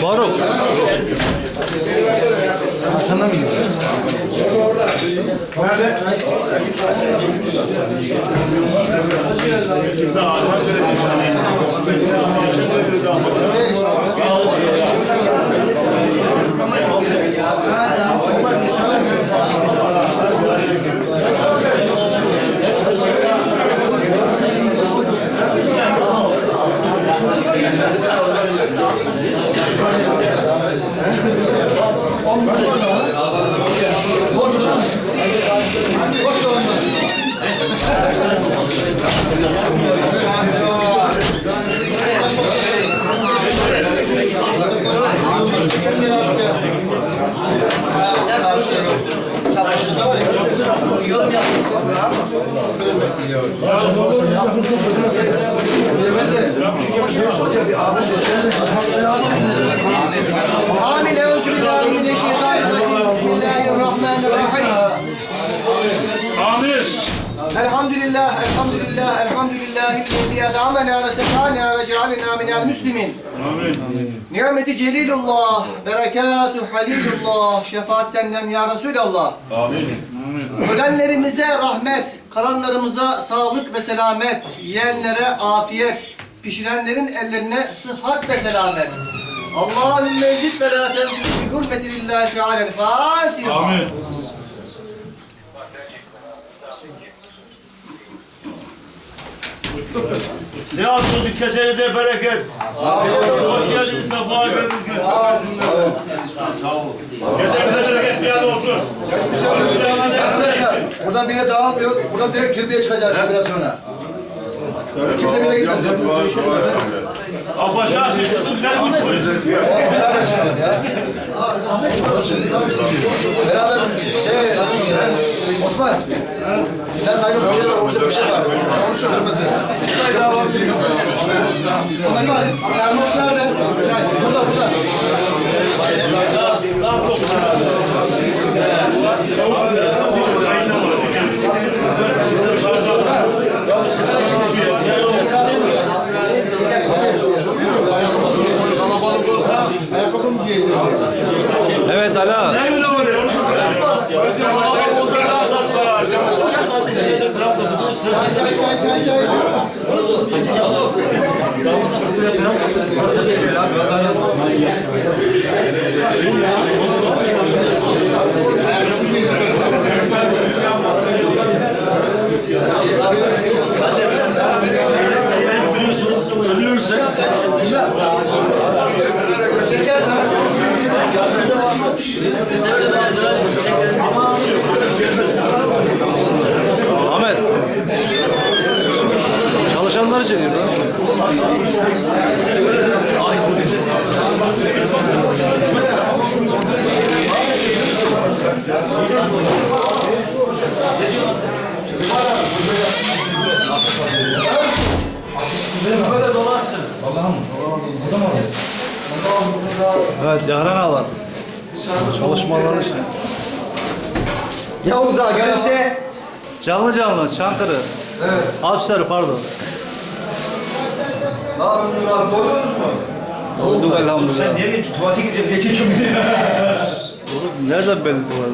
Faruk. Hoca bir abi Amin. Elhamdülillah, elhamdülillah, elhamdülillah. Ellezî ed'amena ve sekâna ve cealena minel müslimin. Amin. Nimeti celilullah, berekatü halilullah, şefaat senden ya Resulallah. Amin. Ölenlerimize rahmet, kalanlarımıza sağlık ve selamet, yiyenlere afiyet, pişirenlerin ellerine sıhhat ve selamet. Allahümme zid ve la tenzil bi hürmeti lillahi. Fatiha. Amin. Seyahat olsun kesenize bereket. Hoş geldiniz, sefa geldiniz. Sağ olun. Kesenize bereket ziyade olsun. Arkadaşlar buradan bir yere dağılmıyor. Buradan direkt türbeye çıkacağız biraz sonra. Kimse bir yere gitmesin. Apaşa siz çıkın sen uç koyun. Beraber çıkalım ya. Beraber şey Osman. Tane naylon bir şey var. Orada bir şey var. Kırmızı. Osman. Termos nerede? Burada burada. Evet Ala. Ne mi ne oluyor? Ahmet. Evet Yaren Alan. Çalışmaları için. Yavuz ağa gelirse Canlı canlı Çankırı. Evet. Alpsarı pardon. Ne yapıyorsun abi? Doydunuz mu? Doyduk elhamdülillah. niye gittin? Tuvalete gideceğim. Çekiyorsun beni ya? Nereden belli var?